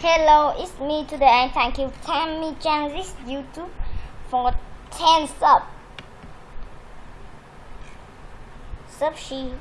Hello, it's me today and thank you Tammy Genesis YouTube for 10 sub. Sub she.